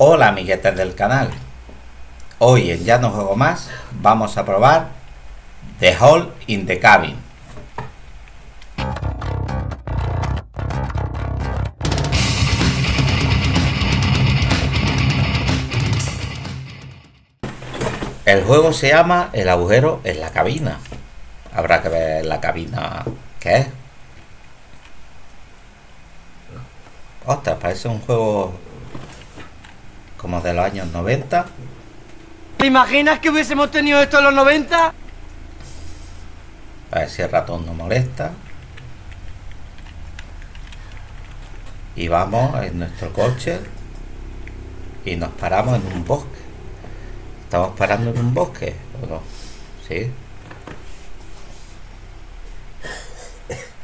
Hola amiguetes del canal. Hoy en Ya no juego más vamos a probar The Hole in the Cabin. El juego se llama El agujero en la cabina. Habrá que ver la cabina qué es. Ostras, parece un juego como de los años 90. ¿Te imaginas que hubiésemos tenido esto en los 90? A ver si el ratón no molesta. Y vamos en nuestro coche y nos paramos en un bosque. ¿Estamos parando en un bosque o no? Sí.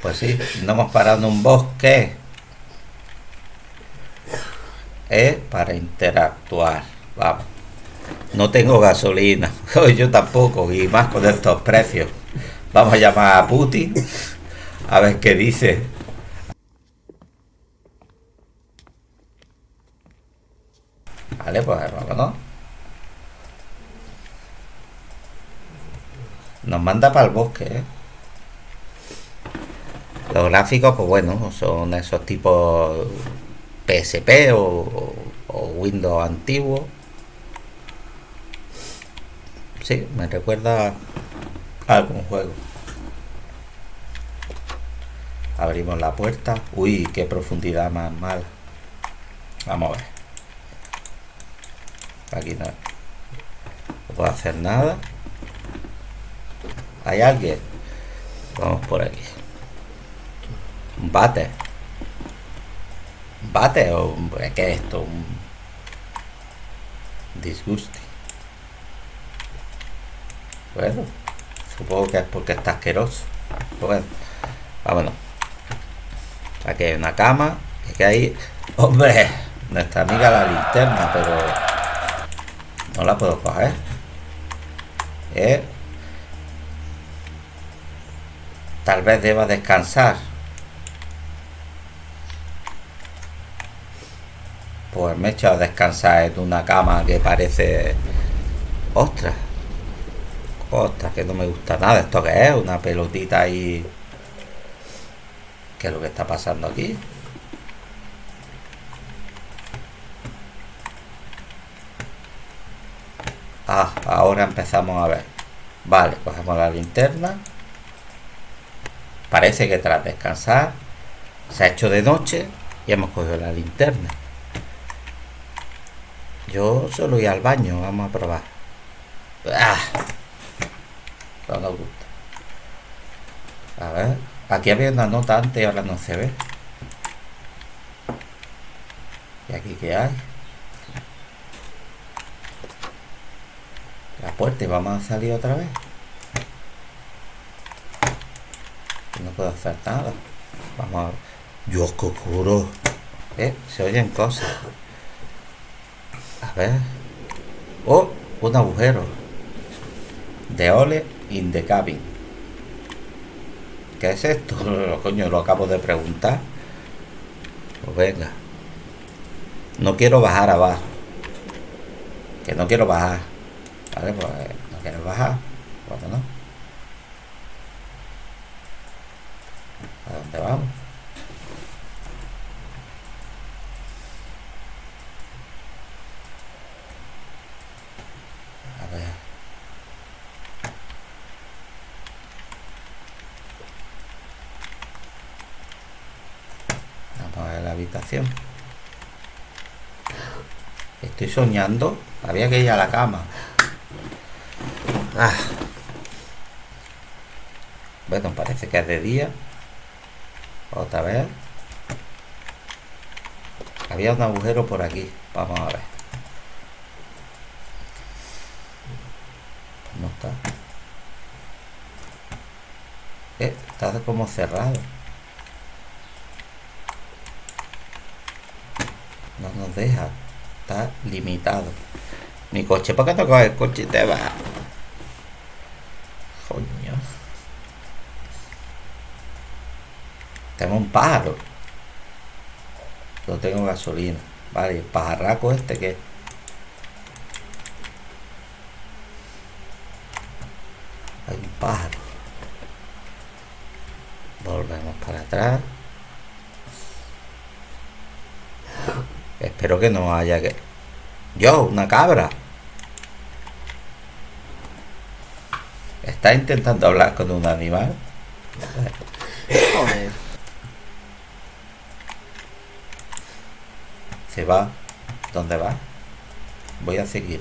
Pues sí, no hemos parado en un bosque. Para interactuar. Vamos. No tengo gasolina. Yo tampoco. Y más con estos precios. Vamos a llamar a Putin. A ver qué dice. Vale, pues vámonos. Nos manda para el bosque, ¿eh? Los gráficos, pues bueno, son esos tipos PSP o, Windows antiguo. Sí, me recuerda a algún juego. Abrimos la puerta. Uy, qué profundidad más mala. Vamos a ver. Aquí no, no puedo hacer nada. ¿Hay alguien? Vamos por aquí. Un bate. ¿Un bate o qué es esto? Un disguste. Bueno, supongo que es porque está asqueroso. Bueno, vámonos. Aquí hay una cama. Que hay. ¡Hombre! Nuestra amiga la linterna, pero. No la puedo coger. ¿Eh? Tal vez deba descansar. Pues me he echado a descansar en una cama que parece... ¡Ostras! ¡Ostras! Que no me gusta nada. ¿Esto qué es? Una pelotita ahí... ¿Qué es lo que está pasando aquí? Ah, ahora empezamos a ver. Vale, cogemos la linterna. Parece que tras descansar se ha hecho de noche y hemos cogido la linterna. Yo solo voy al baño, vamos a probar. ¡Ah! No nos gusta. A ver, aquí había una nota antes y ahora no se ve. ¿Y aquí qué hay? La puerta y vamos a salir otra vez. No puedo hacer nada. Vamos a... Dios, oscuro. Eh, se oyen cosas. A ver. Oh, un agujero. De ole in the cabin. ¿Qué es esto? Coño, lo acabo de preguntar. Pues venga. No quiero bajar abajo. Que no quiero bajar. Vale, pues no quiero bajar. Vámonos. ¿A dónde vamos? A ver. Vamos a ver la Estoy soñando. Había que ir a la cama. Ah. Bueno, parece que es de día. Otra vez. Había un agujero por aquí. Vamos a ver. No está. Eh, está como cerrado. No deja. Está limitado. Mi coche, ¿por qué coges el coche y te va? Coño. Tengo un pájaro. No tengo gasolina. Vale, el pajarraco este que... Hay un pájaro. Volvemos para atrás. Espero que no haya que... Yo, una cabra. ¿Está intentando hablar con un animal? Joder. Se va. ¿Dónde va? Voy a seguir.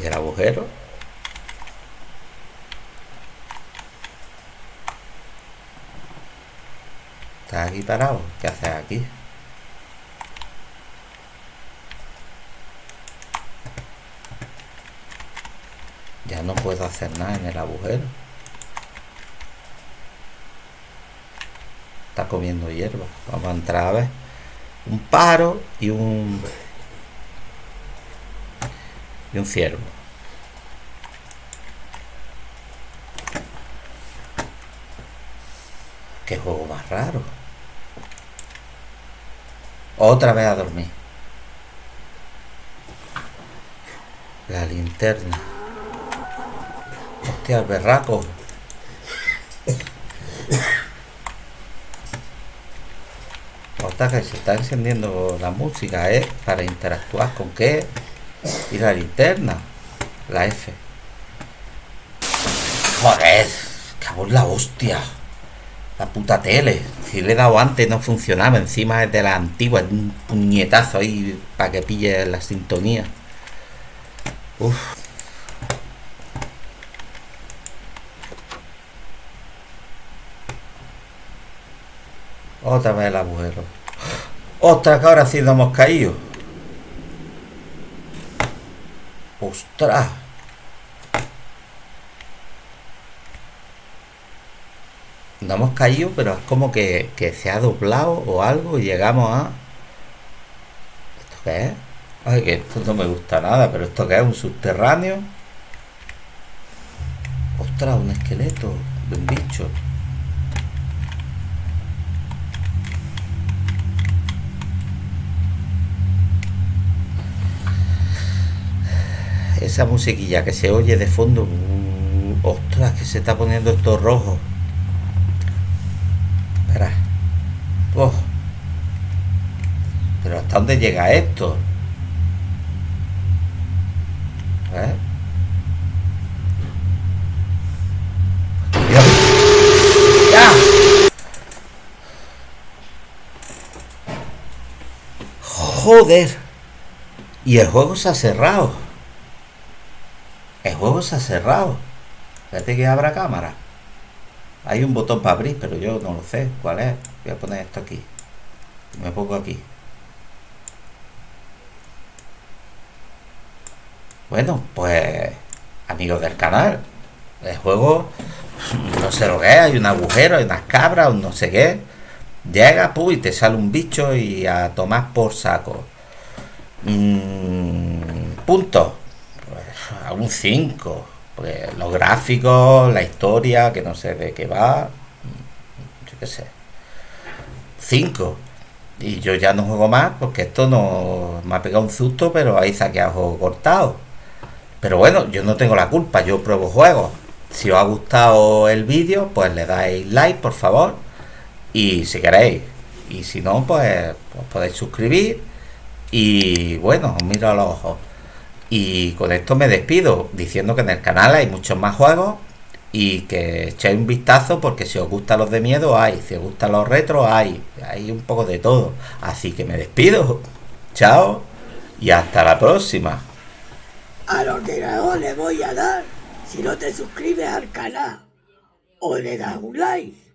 ¿Y el agujero? ¿Estás aquí parado? ¿Qué haces aquí? Ya no puedo hacer nada en el agujero. Está comiendo hierba. Vamos a entrar a ver. Un pájaro y un... Y un ciervo. Qué juego más raro. Otra vez a dormir. La linterna. Hostia, el berraco. Hostia, que se está encendiendo la música, ¿eh? Para interactuar con qué. Y la linterna. La F. Joder. Cago en la hostia. La puta tele. Si le he dado antes no funcionaba. Encima es de la antigua. es Un puñetazo ahí para que pille la sintonía. Uf. Otra vez el agujero. ¡Ostras, que ahora sí nos hemos caído! ¡Ostras! No hemos caído, pero es como que, que se ha doblado o algo y llegamos a... ¿Esto qué es? Ay, que esto no me gusta nada, pero ¿esto qué es? ¿Un subterráneo? ¡Ostras, un esqueleto de un bicho! esa musiquilla que se oye de fondo. uh, ostras, que se está poniendo esto rojo. ¿Hasta dónde llega esto? ¿Eh? ¡Ya! Joder. Y el juego se ha cerrado. El juego se ha cerrado. Espérate que abra cámara. Hay un botón para abrir, pero yo no lo sé. ¿Cuál es? Voy a poner esto aquí. Me pongo aquí. Bueno, pues amigos del canal. El juego, no sé lo que es, hay un agujero, hay unas cabras, un no sé qué. Llega, pu, y te sale un bicho y a tomar por saco. Mm, punto a un 5. Pues los gráficos, la historia, que no sé de qué va. Yo qué sé. 5. Y yo ya no juego más porque esto no me ha pegado un susto, pero ahí saqueado juego cortado. Pero bueno, yo no tengo la culpa, yo pruebo juegos. Si os ha gustado el vídeo, pues le dais like, por favor. Y si queréis. Y si no, pues, pues podéis suscribir. Y bueno, os miro a los ojos. Y con esto me despido, diciendo que en el canal hay muchos más juegos y que echéis un vistazo porque si os gustan los de miedo hay, si os gustan los retros hay, hay un poco de todo. Así que me despido. Chao y hasta la próxima. Al ordenador le voy a dar si no te suscribes al canal o le das un like.